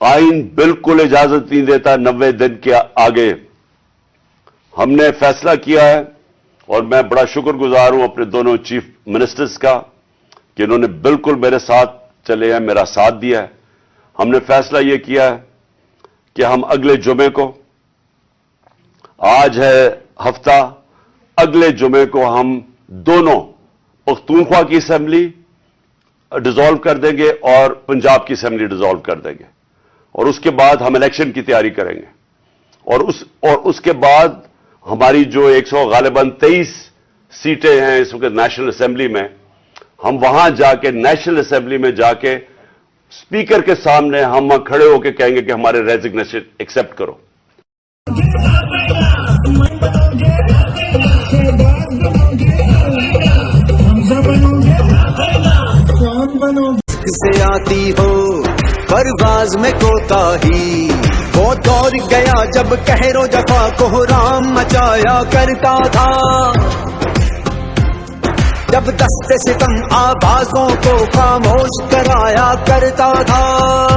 آئین بالکل اجازت نہیں دیتا نوے دن کے آگے۔ ہم نے فیصلہ کیا ہے اور میں بڑا شکر گزار ہوں اپنے دونوں چیف منسٹرز کا کہ انہوں نے بالکل میرے ساتھ چلے ہیں، میرا ساتھ دیا ہے۔ ہم نے فیصلہ یہ کیا ہے کہ ہم اگلے جمعے کو، آج ہے ہفتہ اگلے جمعے کو ہم دونوں پختونخوا کی اسمبلی ڈیزالو کر دیں گے اور پنجاب کی اسمبلی ڈیزالو کر دیں گے۔ اور اس کے بعد ہم الیکشن کی تیاری کریں گے۔ اور اس اور اس کے بعد ہماری جو ایک سو غالباً تیئیس سیٹیں ہیں اس وقت نیشنل اسمبلی میں، ہم وہاں جا کے نیشنل اسمبلی میں جا کے اسپیکر کے سامنے ہم کھڑے ہو کے کہیں گے کہ ہمارے ریزگنیشن ایکسپٹ کرو۔ سے آتی ہو، پرواز میں کوتا ہی۔ وہ دور گیا جب کہر و جفا کو رام مچایا کرتا تھا۔ جب دست ستم آوازوں کو خاموش کرایا کرتا تھا۔